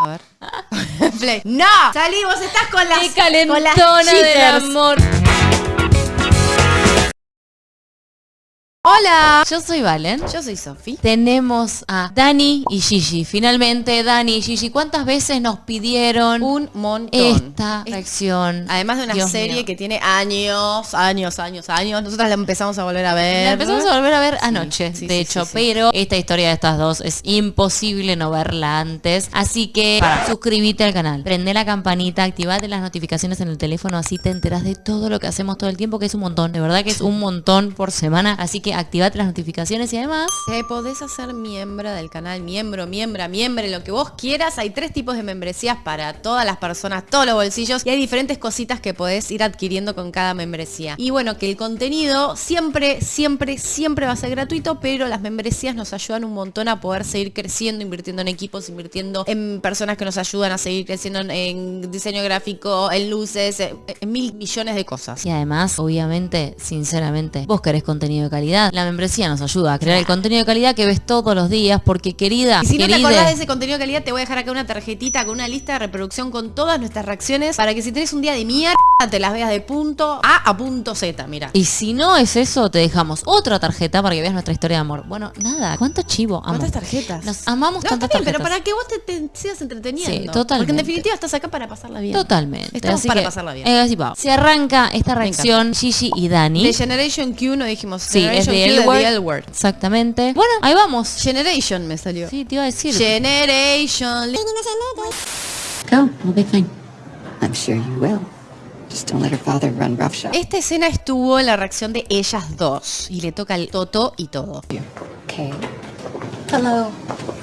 A ver. Play. ¡No! Salí, vos estás con las. ¡Qué con calentona las del cheaters. amor! Hola. Yo soy Valen. Yo soy Sofi. Tenemos a Dani y Gigi. Finalmente, Dani y Gigi, ¿cuántas veces nos pidieron Un montón. esta Es- reacción? Además de una Dios serie mío. que tiene años, años, años, años. Nosotras la empezamos a volver a ver. La empezamos a volver a ver anoche, sí, de sí, hecho, sí, pero esta historia de estas dos es imposible no verla antes. Así que suscríbete al canal, prende la campanita, activate las notificaciones en el teléfono, así te enteras de todo lo que hacemos todo el tiempo, que es un montón, de verdad que es un montón por semana. Así que activate las notificaciones y además... Te podés hacer miembro del canal, miembro, miembra, miembro, lo que vos quieras. Hay tres tipos de membresías para todas las personas, todos los bolsillos. Y hay diferentes cositas que podés ir adquiriendo con cada membresía. Y bueno, que el contenido siempre, siempre, siempre va a ser gratuito, pero las membresías nos ayudan un montón a poder seguir creciendo, invirtiendo en equipos, invirtiendo en personas que nos ayudan a seguir creciendo en, en diseño gráfico, en luces, en, en mil millones de cosas. Y además, obviamente, sinceramente, vos querés contenido de calidad. La membresía nos ayuda a crear el contenido de calidad que ves todos los días, porque querida, Y si no te acordás de ese contenido de calidad, te voy a dejar acá una tarjetita con una lista de reproducción con todas nuestras reacciones para que si tenés un día de mierda, te las veas de punto A a punto Z, mira. Y si no es eso, te dejamos otra tarjeta para que veas nuestra historia de amor. Bueno, nada, ¿cuánto chivo? Amo. ¿Cuántas tarjetas? Nos amamos No, tantas está bien, pero tarjetas. para que vos te, te sigas entreteniendo. Sí, totalmente. Porque en definitiva estás acá para pasarla bien. Totalmente. Estamos Así para que, pasarla bien. eh, así. Se arranca esta reacción Gigi y Dani. De Generation Q no dijimos. Sí, es de Q L Word. The L Word. Exactamente. Bueno, ahí vamos. Generation me salió. Sí, te iba a decir. Generation. Go, we'll be fine. I'm sure you will. Just don't let her father run roughshod. Esta escena estuvo en la reacción de ellas dos. Y le toca el Toto y todo. Okay. Hello.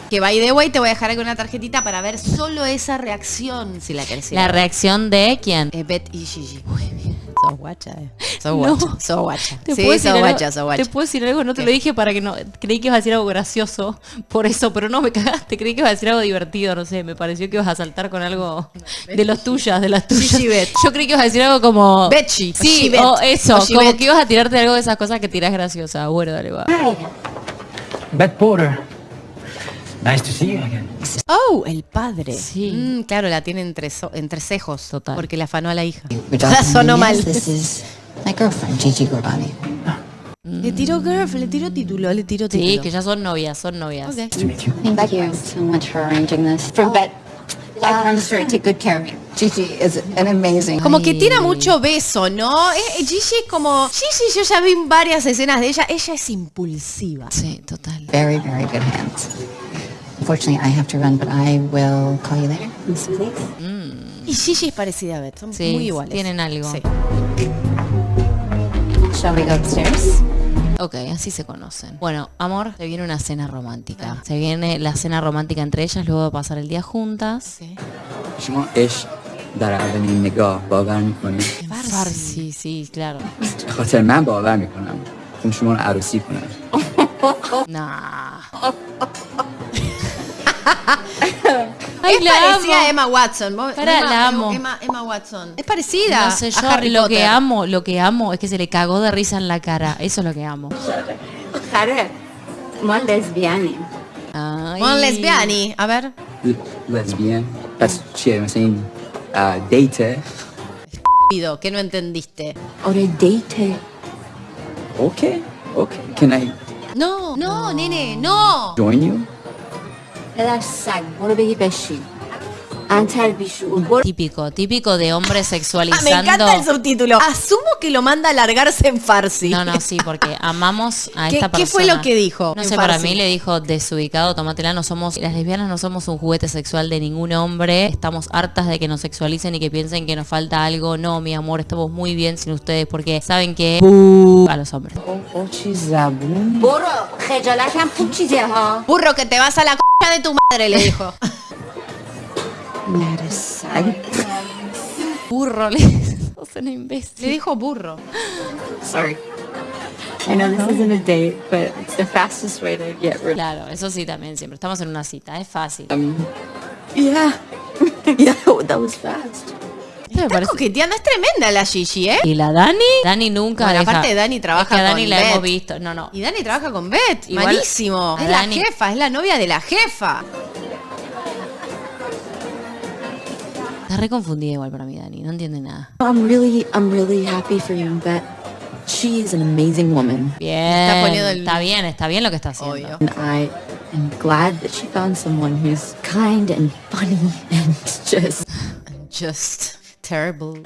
Que by the way te voy a dejar aquí una tarjetita para ver solo esa reacción si la querés. La reacción de quién? Eh, Beth y Gigi. Muy bien. Sos guacha, eh. Sos No. guacha. Sos guacha. ¿Te Sí, puedo sos decir algo? guacha, sos guacha. Te puedo decir algo, no te ¿Qué? lo dije para que no. Creí que ibas a decir algo gracioso por eso, pero no me cagaste. Creí que ibas a decir algo divertido, no sé. Me pareció que ibas a saltar con algo de los tuyas, de las tuyas. Yo creí que ibas a decir algo como. Betchi, o Sí, Gibet, o eso, o como que ibas a tirarte algo de esas cosas que tiras graciosa. Bueno, dale, va. Beth Porter. Nice to see you again. Oh, el padre. Sí. Mm, claro, la tiene entre, so- entre cejos. Total. Porque la afanó a la hija. La sonó mal. Yes, This is my girlfriend, Gigi Gorbani. Le tiró girl, le tiró título, le tiró título. Sí, que ya son novias, son novias. Ok. Nice to meet you. Thank you so much for arranging this. For Beth, I promise her to take good care of you. Gigi is an amazing. Como que tira mucho beso, ¿no? Eh, eh, Gigi es como... Gigi, yo ya vi varias escenas de ella. Ella es impulsiva. Sí, total. Very, very good hands. Unfortunately, I have to run, but I will call you later. Miss Please. Y Gigi es parecida a Beth. Son Sí, muy iguales. tienen algo. Sí. Shall we go upstairs? Ok, así se conocen. Bueno, amor, se viene una cena romántica. Se viene la cena romántica entre ellas, luego de pasar el día juntas. شما عشق در اولین نگاه باور میکنید Farsi, sí, claro. به خاطر من باور میکنم چون شما رو عروسی کنم Nah. Ay, es la parecida amo. a Emma Watson. Pará, Emma, la amo. Emma, Emma, Watson. Es parecida. No sé, yo a Harry lo Potter. que amo, lo que amo es que se le cagó de risa en la cara. Eso es lo que amo. Harry, mon lesbiani. Mon lesbiani. A ver. Lesbian. That's shit, I'm saying. Uh, date. Estúpido, que no entendiste. Ahora date. Ok, ok. Can I... No, no, no. nene, no. Join you? پدر سگ برو بگی بشین انتر بیشور برو Típico, típico de hombre Ah, me sexualizando. encanta el subtítulo. Asumo que lo manda a largarse en farsi. No, no, sí, porque amamos a ¿Qué- esta persona. qué fue lo que dijo No en sé, para farsi? mí le dijo desubicado, tómatela, no somos, las lesbianas no somos un juguete sexual de ningún hombre, estamos hartas de que nos sexualicen y que piensen que nos falta algo. No, mi amor, estamos muy bien sin ustedes porque saben que a los hombres. برو خجالت هم خوب چیزه ها Burro, que te vas a la c de tu madre, le dijo. burro, le dijo. Burro. Sorry. I know this isn't a date, but it's the fastest way to get rid Claro, eso sí también siempre. Estamos en una cita, es fácil. Um, yeah. yeah, that was fast. Me Está parece- coqueteando, es tremenda la Gigi, ¿eh? ¿Y la Dani? Dani nunca Bueno, deja- aparte Dani trabaja es que a Dani con la Beth. hemos visto. No, no. Y Dani trabaja con Beth. Igual- Malísimo. Es Dani- la jefa, es la novia de la jefa. Está re confundida igual para mí, Dani. No entiende nada. I'm really, I'm really happy for you, Bet. She is an amazing woman. Bien. Está poniendo el- Está bien, está bien lo que está haciendo. Obvio. And I am glad that she found someone who's kind and funny and just Just terrible.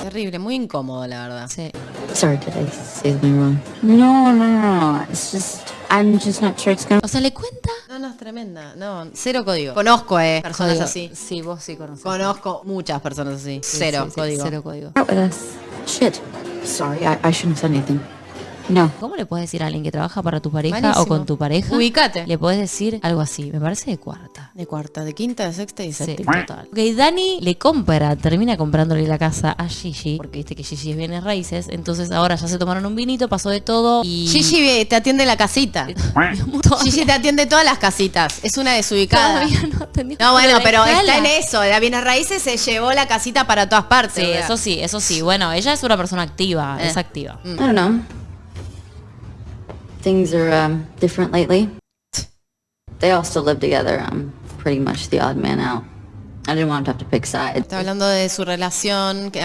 Terrible, muy incómodo, la verdad. Sí. Sorry, did I say something wrong? No, no, no, no. It's just I'm just not sure it's gonna O sea, ¿le cuenta? No, no, es tremenda. No, cero código. Conozco, eh, personas Código. así. Sí, vos sí conoces. Conozco muchas personas así. Sí, Cero sí, sí, código. Cero código. out with us. Shit. Sorry, I, I shouldn't have said anything. No. ¿Cómo le puedes decir a alguien que trabaja para tu pareja Malísimo. o con tu pareja? Ubicate. Le puedes decir algo así. Me parece de cuarta. De cuarta, de quinta, de sexta y Sí, séptima. total. Ok, Dani le compra, termina comprándole la casa a Gigi, porque viste que Gigi es bienes raíces, entonces ahora ya se tomaron un vinito, pasó de todo y... Gigi te atiende la casita. Gigi te atiende todas las casitas. Es una desubicada. Todavía no atendí. No, bueno, pero está en eso. La bienes raíces se llevó la casita para todas partes. Sí, eso sí, eso sí. Bueno, ella es una persona activa, Eh. es activa. I don't know. Things are um, different lately. They all still live together. I'm pretty much the odd man out. I didn't want to have to pick sides. Está hablando de su relación. que-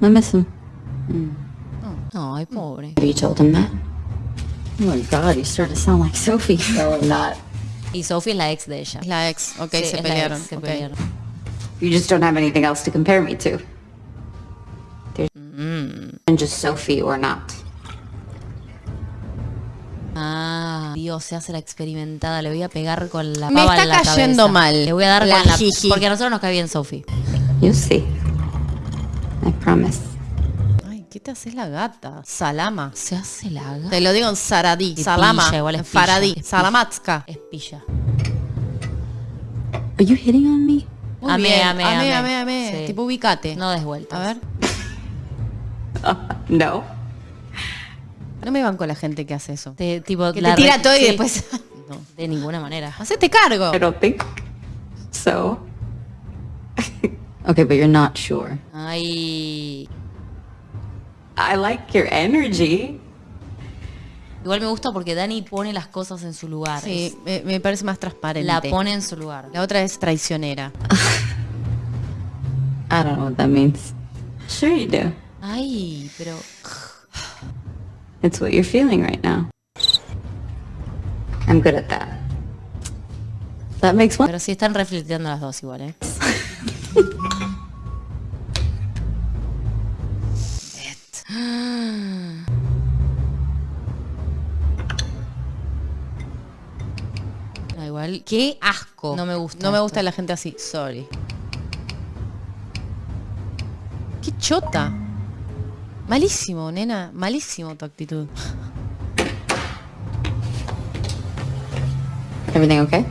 I miss him. Oh, Ay, pobre. Have you told him that? Oh my god, you start to sound like Sophie. No, I'm not. Y Sophie es la ex de ella. la ex. Ok, Sí, se pelearon. ex, se ok. pelearon. You just don't have anything else to compare me to. There's and just Sophie or not. Dios, se hace la experimentada. Le voy a pegar con la Me pava está en la cayendo cabeza. mal Le voy a dar la con la... Porque a nosotros nos cae bien Sophie. You'll see. I promise. Ay, ¿qué te haces la gata? Salama. Se hace la gata. Te lo digo en saradí. Y Salama. pilla, igual es pilla, Faradí. es pilla. Salamatska. Es pilla. Are you hitting on me? Muy Amé, bien. amé, amé, amé. amé, amé. Sí. Tipo, ubicate. No des vueltas. A ver. No. No me van con la gente que hace eso. Te, tipo, Que la te tira todo y sí. después... No, de ninguna manera. Hacete cargo. I don't think so. okay, but you're not sure. Ay. I like your energy. Igual me gusta porque Dani pone las cosas en su lugar. Sí, me, me parece más transparente. la pone en su lugar. La otra es traicionera. I don't know what that means. Sure you do. Ay, pero. It's what you're feeling right now. I'm good at that. That makes one. Pero sí están reflexionando las dos igual, ¿eh? No, igual. Qué asco. No me gusta No me esto. gusta la gente así. Sorry. Qué chota. Malísimo, nena. Malísimo tu actitud. Everything okay?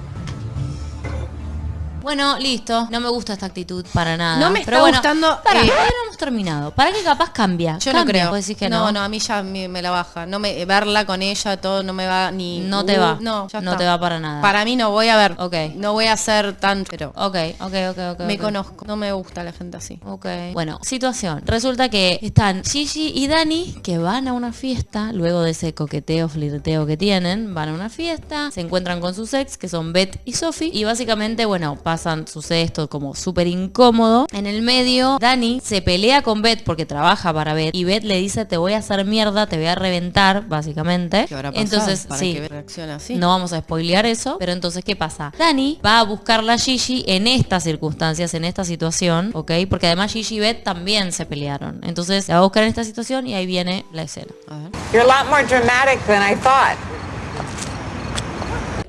Bueno, listo. No me gusta esta actitud para nada. No me está Pero bueno, gustando, Para, eh, no hemos terminado. ¿Para qué capaz cambia? Yo Cambia, no creo. que no, no. no, a mí ya me, me la baja. No me verla con ella todo no me va ni No te Uh, va. No, ya No está. te va para nada. Para mí no voy a ver. Ok. No voy a ser tan pero Ok, ok, ok, ok. me conozco. No me gusta la gente así. Ok. Bueno, situación. Resulta que están Gigi y Dani que van a una fiesta, luego de ese coqueteo, flirteo que tienen, van a una fiesta, se encuentran con sus ex, que son Beth y Sophie, y básicamente, bueno, pasan, sucede esto como súper incómodo. En el medio, Dani se pelea con Beth porque trabaja para Beth, y Beth le dice, te voy a hacer mierda, te voy a reventar, básicamente. ¿Qué habrá pasado Entonces, para sí. que reaccione así? No vamos a spoilear eso, pero entonces, ¿qué pasa? Dani va a buscarla a Gigi en estas circunstancias, en esta situación, ¿ok? Porque además Gigi y Beth también se pelearon. Entonces, la va a buscar en esta situación y ahí viene la escena. A ver. You're a lot more dramatic than I thought.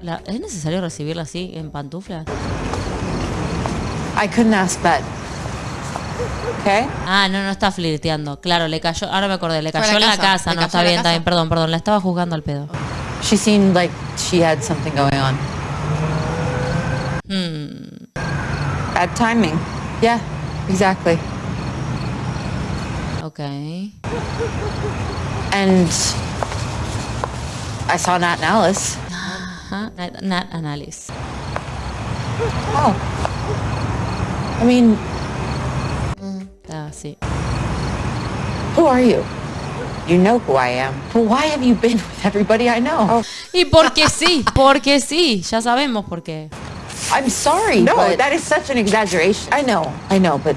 La- ¿Es necesario recibirla así, en pantuflas? I couldn't ask Bet. Okay? Ah, no, no está flirteando. Claro, le cayó, ahora me acordé, le cayó la en la casa, No, está bien, está bien, perdón, perdón, la estaba juzgando al pedo. She seemed like she had something going on. Hmm. Bad timing. Yeah, exactly. Ok. And I saw Nat and Alice. Nat, Nat Analysis. Oh. I mean, Ah, sí. who are you? You know who I am. But why have you been with everybody I know? Y porque sí, porque sí, ya sabemos por qué. I'm sorry, No, but that is such an exaggeration. I know, I know, but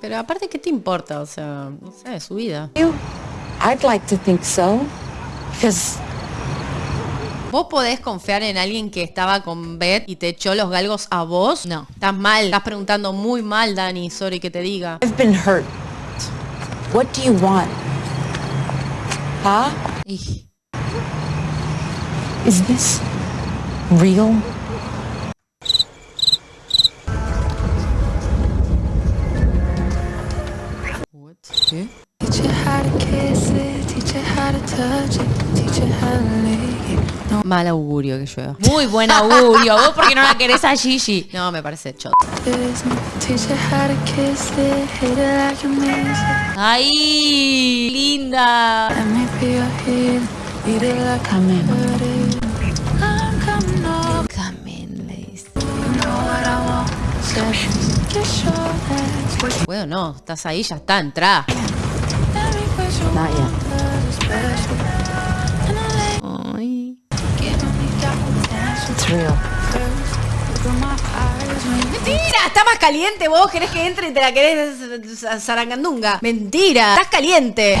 Pero aparte, ¿qué te importa? O sea, no sé, su vida. you, I'd like to think so, because ¿Vos podés confiar en alguien que estaba con Beth y te echó los galgos a vos? No. Estás mal, estás preguntando muy mal, Dani, sorry que te diga. I've been hurt. What do you want? Huh? Is this real? Mal augurio que llueva. Muy buen augurio. ¿Vos porque no la querés a Gigi? No, me parece chot. ¡Ay! ¡Linda! Camen, le dice. Bueno, no, estás ahí, ya está, entrá. Caliente vos, querés que entre y te la querés zarangandunga. Mentira, estás caliente.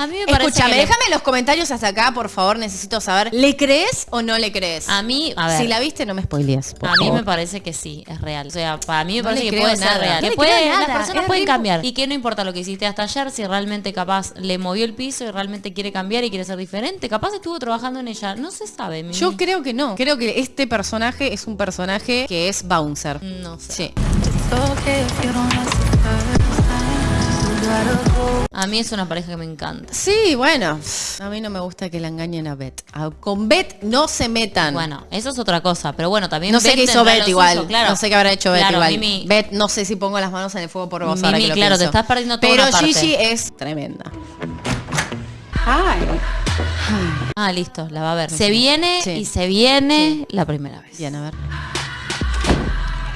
A mí me parece Escúchame, que le- déjame los comentarios hasta acá, por favor, necesito saber. ¿Le crees o no le crees? A mí, a ver. Si la viste, no me spoilees. por A mí favor. me parece que sí, es real. O sea, para mí me No parece le que creo puede ser nada. real. No Que puede- creo las nada, personas es pueden rico. cambiar. Y que no importa lo que hiciste hasta ayer, si realmente capaz le movió el piso y realmente quiere cambiar y quiere ser diferente. Capaz estuvo trabajando en ella. No se sabe. Mimi. Yo creo que no. Creo que este personaje es un personaje que es bouncer. No sé. Sí. A mí es una pareja que me encanta. Sí, bueno. A mí no me gusta que la engañen a Beth. A- Con Beth no se metan. Bueno, eso es otra cosa. Pero bueno, también. no sé Beth qué hizo tendrá Beth lo igual. suyo, claro. No sé qué habrá hecho Beth Claro, igual. Mimi- Beth, no sé si pongo las manos en el fuego por vos ahora Mimi, que lo claro, te pienso. estás perdiendo toda Pero una parte. Gigi es tremenda. Ah, listo, la va a ver. Se viene Sí. y se viene la primera vez. Bien, a ver.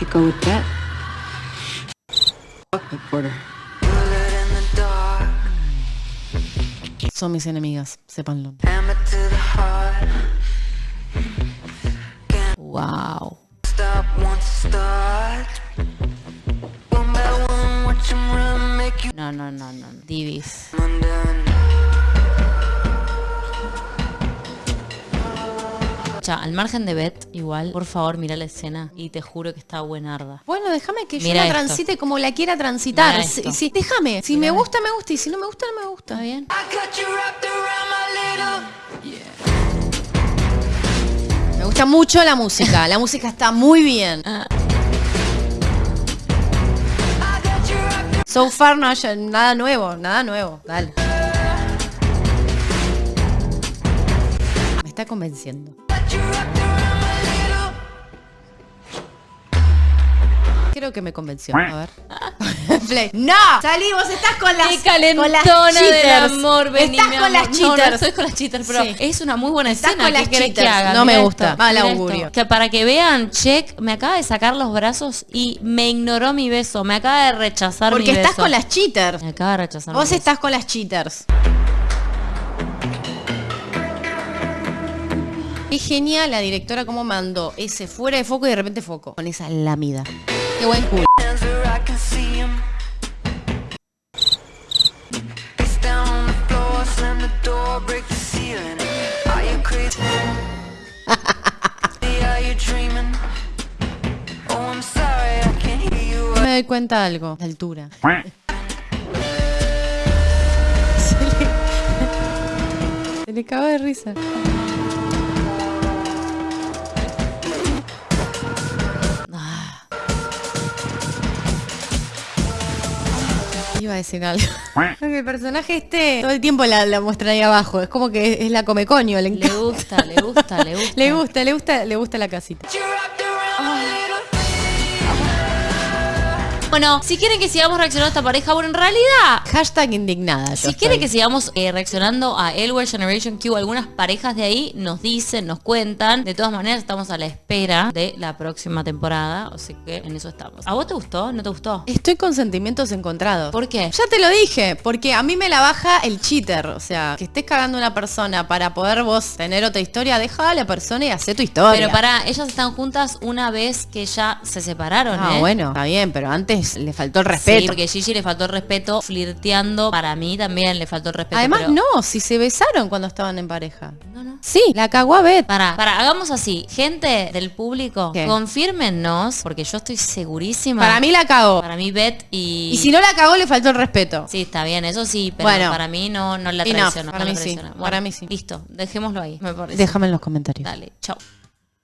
I go with that. Fuck the porter. Son mis enemigas, sépanlo. Wow. No, no, no, no. Divis. Al margen de Beth, igual, por favor, mira la escena y te juro que está buenarda. Bueno, déjame que yo la esto. transite como la quiera transitar. Sí, déjame. Si me gusta, me gusta. Y si no me gusta, no me gusta. ¿Está bien? Me gusta mucho la música. La música está muy bien. So far no haya nada nuevo, nada nuevo. Dale. Me está convenciendo. Creo que me convenció. A ver. Play. ¡No! Salí, vos estás con las, Qué con las del amor, Estás con las No, no cheaters. estoy con las cheaters, pero Sí. es una muy buena Estás escena. con ¿Qué las que cheaters. haga? No me gusta. Mal augurio. Que para que vean, check, me acaba de sacar los brazos y me ignoró mi beso. Me acaba de rechazar Porque mi estás beso. con las cheaters. Me acaba de rechazar Vos mi beso. estás con las cheaters. Qué genial la directora cómo mandó ese fuera de foco y de repente foco. Con esa lámida. Qué buen culo. Me doy cuenta de algo. La altura. Se le, se le cago de risa. Iba a decir algo. El personaje este todo el tiempo la, la muestra ahí abajo. Es como que es, la come coño. Le, gusta, le gusta, le gusta. le gusta, le gusta, le gusta la casita. Bueno, si quieren que sigamos reaccionando a esta pareja, bueno, en realidad Hashtag indignada. yo Si quieren que sigamos eh, reaccionando a Elwell Generation Q, algunas parejas de ahí nos dicen, nos cuentan. De todas maneras, estamos a la espera de la próxima temporada. Así que en eso estamos. ¿A vos te gustó? ¿No te gustó? Estoy con sentimientos encontrados. ¿Por qué? Ya te lo dije, porque a mí me la baja el cheater. O sea, que estés cagando a una persona para poder vos tener otra historia, deja a la persona y hace tu historia. Pero para, ellas están juntas una vez que ya se separaron, Ah, ¿eh? bueno, está bien, pero antes le faltó el Sí, respeto. porque Gigi le faltó el respeto flirteando. Para mí también le faltó el respeto. Además, pero- no, si se besaron cuando estaban en pareja. No, no. Sí, la cagó a Beth. Para, para, hagamos así. Gente del público, ¿Qué? confírmennos, porque yo estoy segurísima. Para mí la cagó. Para mí, Beth y. Y si no la cagó, le faltó el respeto. Sí, está bien, eso sí, pero Bueno. para mí no, no la Enough, traiciona. para no la mí sí, para mí sí. Listo, dejémoslo ahí, me. Déjame en los comentarios. Dale, chao.